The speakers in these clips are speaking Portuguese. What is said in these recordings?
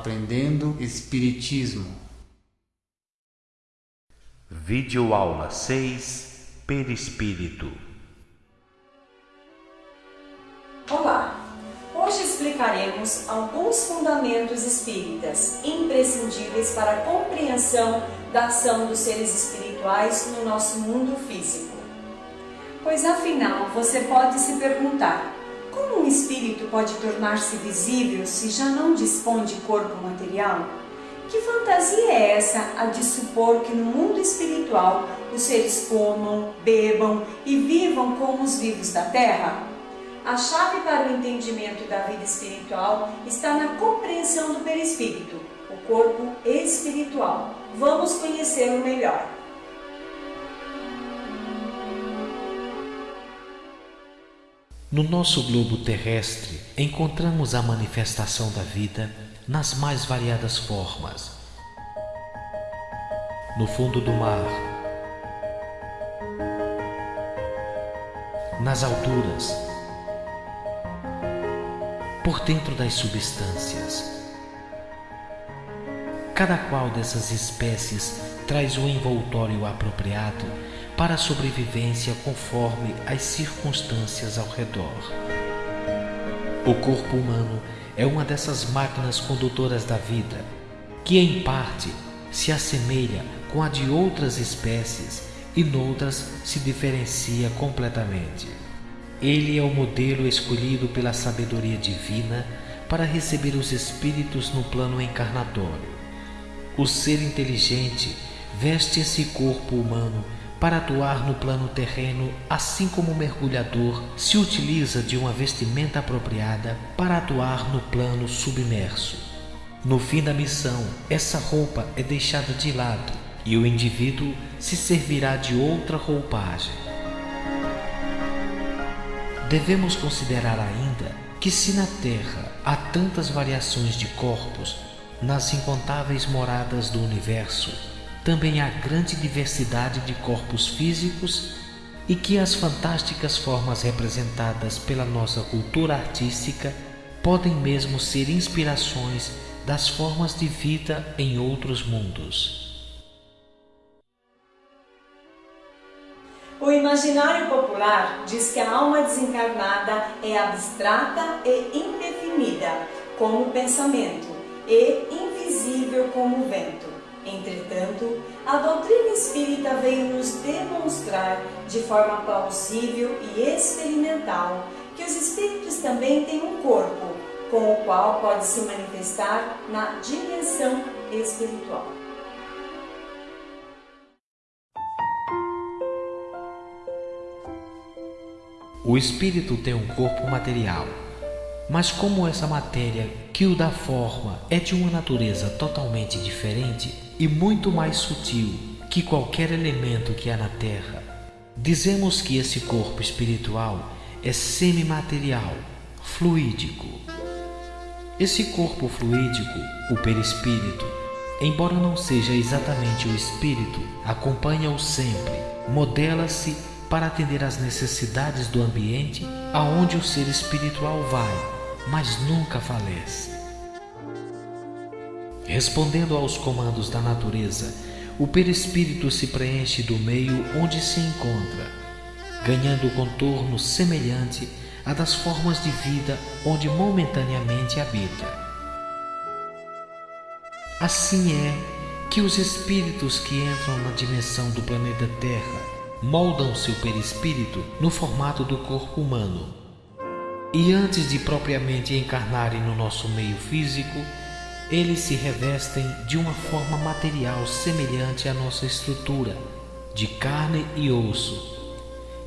Aprendendo Espiritismo. Vídeo aula 6 Perispírito. Olá! Hoje explicaremos alguns fundamentos espíritas imprescindíveis para a compreensão da ação dos seres espirituais no nosso mundo físico. Pois afinal, você pode se perguntar: como um espírito pode tornar-se visível se já não dispõe de corpo material? Que fantasia é essa a de supor que no mundo espiritual os seres comam, bebam e vivam como os vivos da terra? A chave para o entendimento da vida espiritual está na compreensão do perispírito, o corpo espiritual. Vamos conhecê-lo melhor. No nosso globo terrestre, encontramos a manifestação da vida nas mais variadas formas. No fundo do mar, nas alturas, por dentro das substâncias. Cada qual dessas espécies traz o envoltório apropriado para a sobrevivência conforme as circunstâncias ao redor. O corpo humano é uma dessas máquinas condutoras da vida, que em parte se assemelha com a de outras espécies e noutras se diferencia completamente. Ele é o modelo escolhido pela sabedoria divina para receber os espíritos no plano encarnatório. O ser inteligente veste esse corpo humano para atuar no plano terreno, assim como o mergulhador se utiliza de uma vestimenta apropriada para atuar no plano submerso. No fim da missão, essa roupa é deixada de lado e o indivíduo se servirá de outra roupagem. Devemos considerar ainda que, se na Terra há tantas variações de corpos, nas incontáveis moradas do universo, também há grande diversidade de corpos físicos e que as fantásticas formas representadas pela nossa cultura artística podem mesmo ser inspirações das formas de vida em outros mundos. O imaginário popular diz que a alma desencarnada é abstrata e indefinida, como o pensamento, e invisível como o vento. Entretanto, a doutrina espírita veio nos demonstrar de forma plausível e experimental que os espíritos também têm um corpo, com o qual pode se manifestar na dimensão espiritual. O espírito tem um corpo material, mas como essa matéria que o dá forma é de uma natureza totalmente diferente e muito mais sutil que qualquer elemento que há na Terra, dizemos que esse corpo espiritual é semimaterial, fluídico. Esse corpo fluídico, o perispírito, embora não seja exatamente o espírito, acompanha-o sempre, modela-se para atender às necessidades do ambiente aonde o ser espiritual vai mas nunca falece. Respondendo aos comandos da natureza, o perispírito se preenche do meio onde se encontra, ganhando contorno semelhante a das formas de vida onde momentaneamente habita. Assim é que os espíritos que entram na dimensão do planeta Terra moldam seu perispírito no formato do corpo humano e antes de propriamente encarnarem no nosso meio físico, eles se revestem de uma forma material semelhante à nossa estrutura, de carne e osso,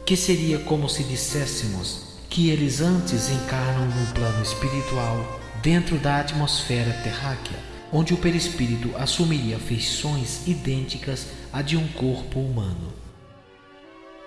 que seria como se disséssemos que eles antes encarnam no plano espiritual, dentro da atmosfera terráquea, onde o perispírito assumiria feições idênticas à de um corpo humano.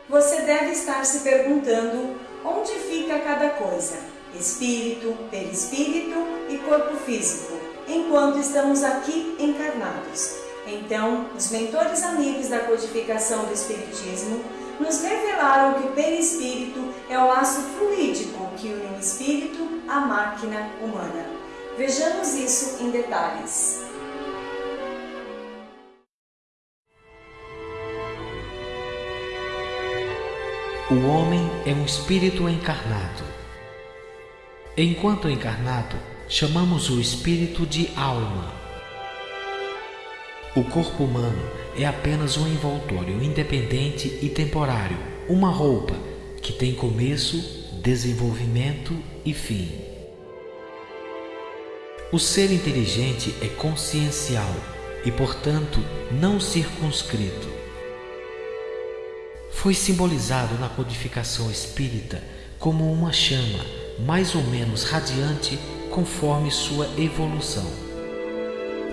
Você deve estar se perguntando onde fica cada coisa, espírito, perispírito e corpo físico, enquanto estamos aqui encarnados. Então, os mentores amigos da codificação do Espiritismo nos revelaram que o perispírito é o laço fluídico que une o espírito à máquina humana. Vejamos isso em detalhes. O homem é um espírito encarnado. Enquanto encarnado, chamamos o espírito de alma. O corpo humano é apenas um envoltório independente e temporário, uma roupa que tem começo, desenvolvimento e fim. O ser inteligente é consciencial e, portanto, não circunscrito foi simbolizado na codificação espírita como uma chama mais ou menos radiante conforme sua evolução.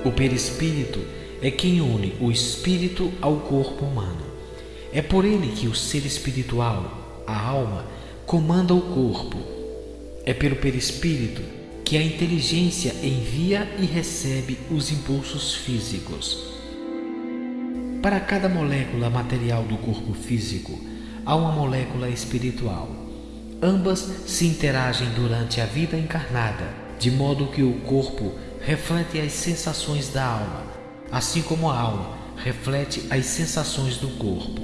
O perispírito é quem une o espírito ao corpo humano. É por ele que o ser espiritual, a alma, comanda o corpo. É pelo perispírito que a inteligência envia e recebe os impulsos físicos. Para cada molécula material do corpo físico, há uma molécula espiritual. Ambas se interagem durante a vida encarnada, de modo que o corpo reflete as sensações da alma, assim como a alma reflete as sensações do corpo.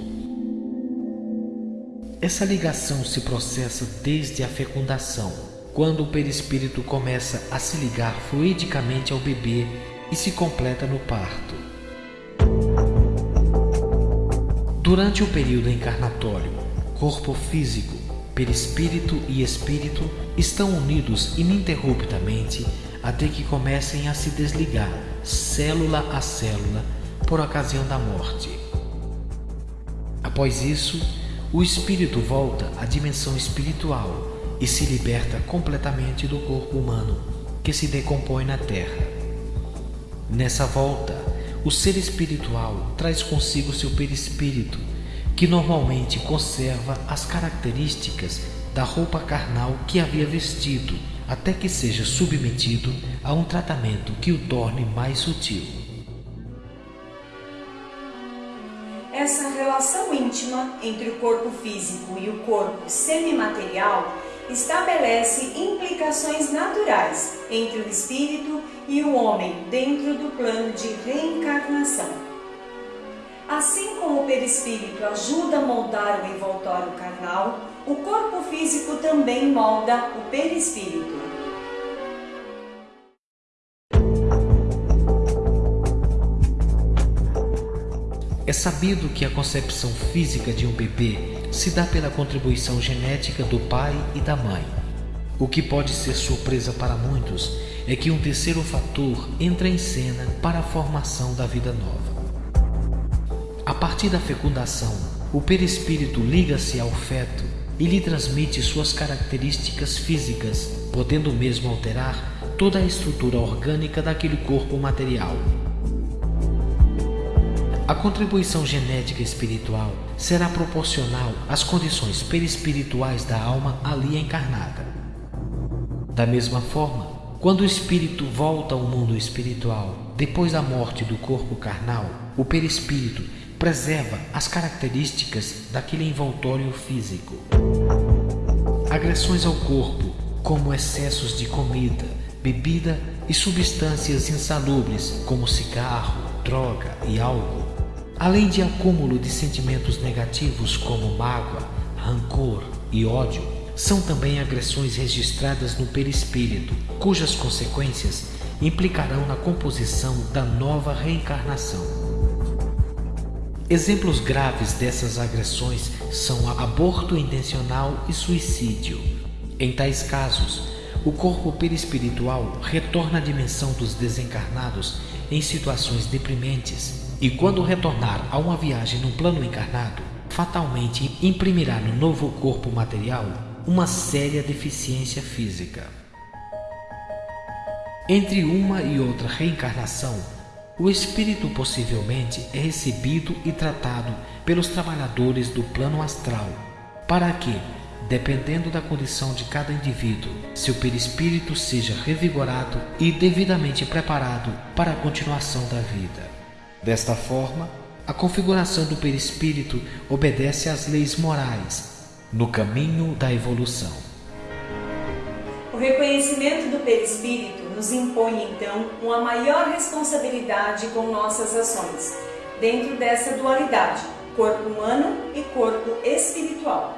Essa ligação se processa desde a fecundação, quando o perispírito começa a se ligar fluidicamente ao bebê e se completa no parto. Durante o período encarnatório, corpo físico, perispírito e espírito estão unidos ininterruptamente até que comecem a se desligar, célula a célula, por ocasião da morte. Após isso, o espírito volta à dimensão espiritual e se liberta completamente do corpo humano, que se decompõe na Terra. Nessa volta, o ser espiritual traz consigo seu perispírito, que normalmente conserva as características da roupa carnal que havia vestido, até que seja submetido a um tratamento que o torne mais sutil. Essa relação íntima entre o corpo físico e o corpo semimaterial estabelece implicações naturais entre o espírito e o homem dentro do plano de reencarnação. Assim como o perispírito ajuda a moldar o envoltório carnal, o corpo físico também molda o perispírito. Sabido que a concepção física de um bebê se dá pela contribuição genética do pai e da mãe. O que pode ser surpresa para muitos é que um terceiro fator entra em cena para a formação da vida nova. A partir da fecundação, o perispírito liga-se ao feto e lhe transmite suas características físicas, podendo mesmo alterar toda a estrutura orgânica daquele corpo material. A contribuição genética espiritual será proporcional às condições perispirituais da alma ali encarnada. Da mesma forma, quando o espírito volta ao mundo espiritual, depois da morte do corpo carnal, o perispírito preserva as características daquele envoltório físico. Agressões ao corpo, como excessos de comida, bebida e substâncias insalubres, como cigarro, droga e álcool, além de acúmulo de sentimentos negativos como mágoa, rancor e ódio, são também agressões registradas no perispírito, cujas consequências implicarão na composição da nova reencarnação. Exemplos graves dessas agressões são aborto intencional e suicídio. Em tais casos, o corpo perispiritual retorna à dimensão dos desencarnados em situações deprimentes e quando retornar a uma viagem no plano encarnado, fatalmente imprimirá no novo corpo material uma séria deficiência física. Entre uma e outra reencarnação, o espírito possivelmente é recebido e tratado pelos trabalhadores do plano astral, para que, dependendo da condição de cada indivíduo, seu perispírito seja revigorado e devidamente preparado para a continuação da vida. Desta forma, a configuração do perispírito obedece às leis morais no caminho da evolução. O reconhecimento do perispírito nos impõe então uma maior responsabilidade com nossas ações, dentro dessa dualidade, corpo humano e corpo espiritual.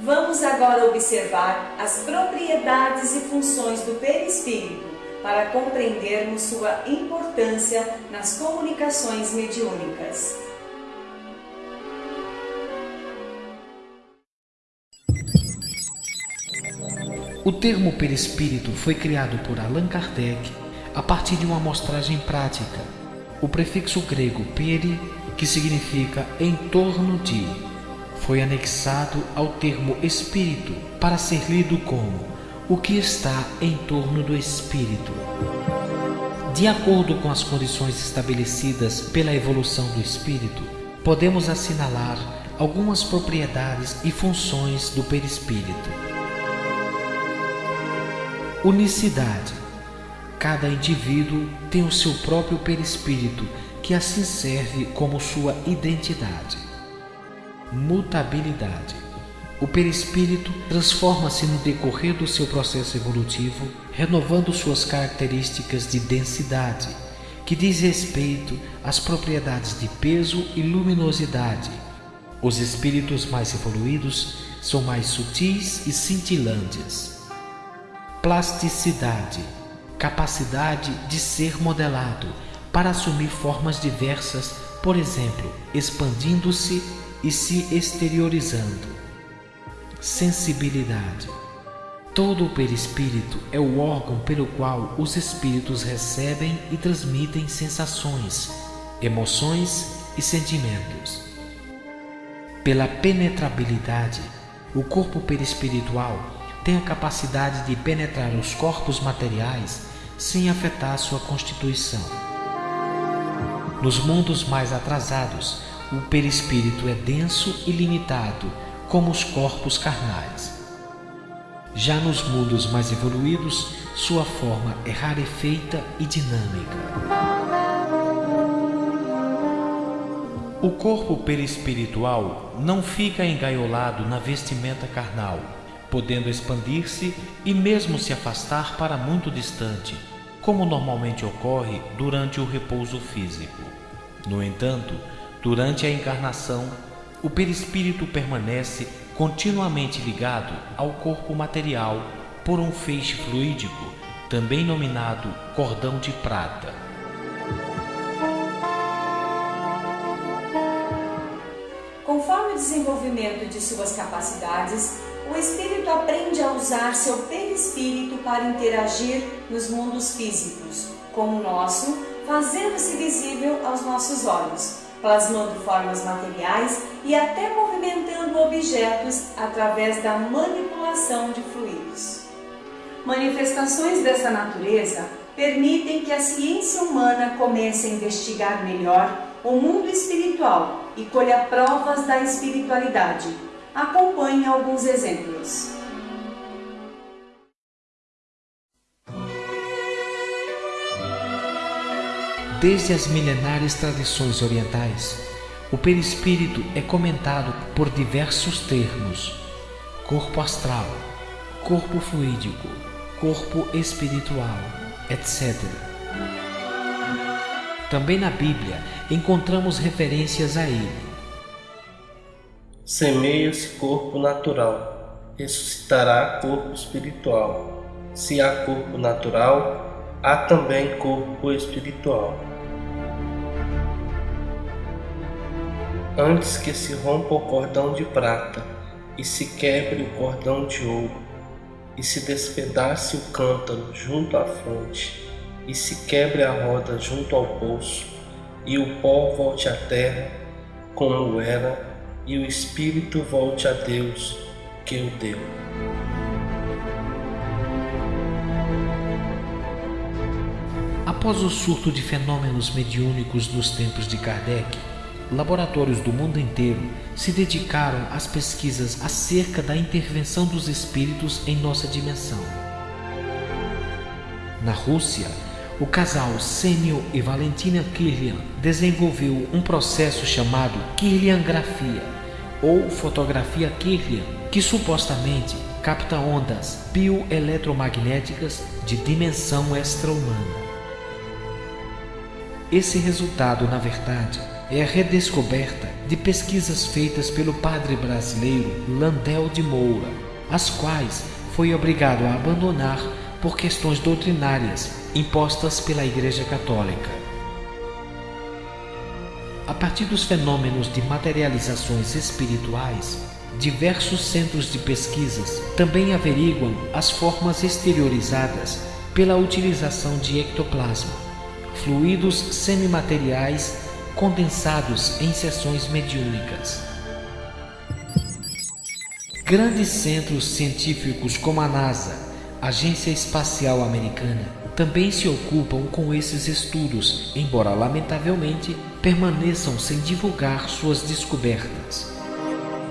Vamos agora observar as propriedades e funções do perispírito para compreendermos sua importância nas comunicações mediúnicas. O termo perispírito foi criado por Allan Kardec a partir de uma amostragem prática. O prefixo grego peri, que significa em torno de, foi anexado ao termo espírito para ser lido como o que está em torno do espírito. De acordo com as condições estabelecidas pela evolução do espírito, podemos assinalar algumas propriedades e funções do perispírito. Unicidade. Cada indivíduo tem o seu próprio perispírito, que assim serve como sua identidade. Mutabilidade. O perispírito transforma-se no decorrer do seu processo evolutivo, renovando suas características de densidade, que diz respeito às propriedades de peso e luminosidade. Os espíritos mais evoluídos são mais sutis e cintilantes plasticidade, capacidade de ser modelado para assumir formas diversas, por exemplo, expandindo-se e se exteriorizando. Sensibilidade. Todo o perispírito é o órgão pelo qual os espíritos recebem e transmitem sensações, emoções e sentimentos. Pela penetrabilidade, o corpo perispiritual tem a capacidade de penetrar os corpos materiais sem afetar sua constituição. Nos mundos mais atrasados, o perispírito é denso e limitado, como os corpos carnais. Já nos mundos mais evoluídos, sua forma é rarefeita e dinâmica. O corpo perispiritual não fica engaiolado na vestimenta carnal, podendo expandir-se e mesmo se afastar para muito distante, como normalmente ocorre durante o repouso físico. No entanto, durante a encarnação, o perispírito permanece continuamente ligado ao corpo material por um feixe fluídico, também nominado cordão de prata. Conforme o desenvolvimento de suas capacidades, o espírito aprende a usar seu perispírito para interagir nos mundos físicos, como o nosso, fazendo-se visível aos nossos olhos, plasmando formas materiais e até movimentando objetos através da manipulação de fluidos. Manifestações dessa natureza permitem que a ciência humana comece a investigar melhor o mundo espiritual e colha provas da espiritualidade Acompanhe alguns exemplos. Desde as milenares tradições orientais, o perispírito é comentado por diversos termos: corpo astral, corpo fluídico, corpo espiritual, etc. Também na Bíblia encontramos referências a ele semeia-se corpo natural, ressuscitará corpo espiritual. Se há corpo natural, há também corpo espiritual. Antes que se rompa o cordão de prata e se quebre o cordão de ouro, e se despedace o cântaro junto à fonte, e se quebre a roda junto ao poço, e o pó volte à terra como era e o espírito volte a Deus que o deu. Após o surto de fenômenos mediúnicos nos tempos de Kardec, laboratórios do mundo inteiro se dedicaram às pesquisas acerca da intervenção dos espíritos em nossa dimensão. Na Rússia, o casal Sênio e Valentina Kirlian desenvolveu um processo chamado Kirliangrafia ou fotografia Kirlian, que supostamente capta ondas bioeletromagnéticas de dimensão extra-humana. Esse resultado, na verdade, é a redescoberta de pesquisas feitas pelo padre brasileiro Landel de Moura, as quais foi obrigado a abandonar por questões doutrinárias impostas pela Igreja Católica. A partir dos fenômenos de materializações espirituais, diversos centros de pesquisas também averiguam as formas exteriorizadas pela utilização de ectoplasma, fluidos semimateriais condensados em sessões mediúnicas. Grandes centros científicos como a NASA, Agência Espacial Americana, também se ocupam com esses estudos, embora lamentavelmente permaneçam sem divulgar suas descobertas.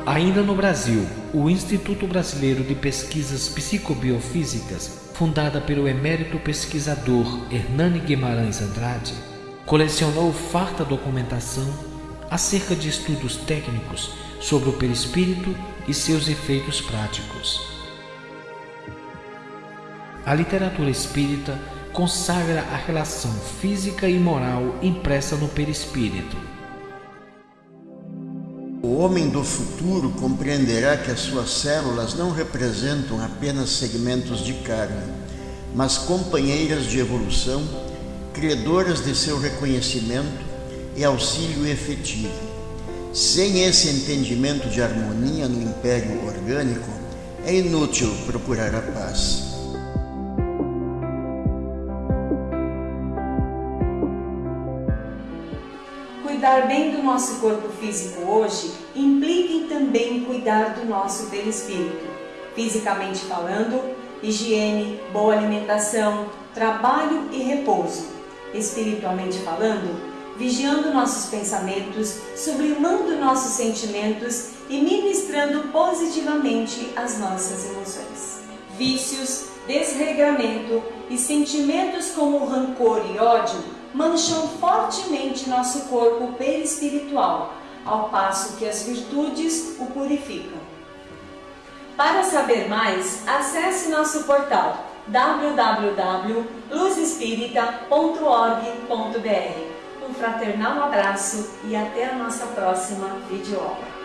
Ainda no Brasil, o Instituto Brasileiro de Pesquisas Psicobiofísicas, fundada pelo emérito pesquisador Hernani Guimarães Andrade, colecionou farta documentação acerca de estudos técnicos sobre o perispírito e seus efeitos práticos. A literatura espírita consagra a relação física e moral impressa no perispírito o homem do futuro compreenderá que as suas células não representam apenas segmentos de carne, mas companheiras de evolução, credoras de seu reconhecimento e auxílio efetivo. Sem esse entendimento de harmonia no império orgânico, é inútil procurar a paz. Cuidar bem do nosso corpo físico hoje implica em também cuidar do nosso perispírito. Fisicamente falando, higiene, boa alimentação, trabalho e repouso. Espiritualmente falando, vigiando nossos pensamentos, sublimando nossos sentimentos e ministrando positivamente as nossas emoções. Vícios, desregramento e sentimentos como rancor e ódio mancham fortemente nosso corpo perispiritual, ao passo que as virtudes o purificam. Para saber mais, acesse nosso portal www.luzespirita.org.br. Um fraternal abraço e até a nossa próxima videoaula.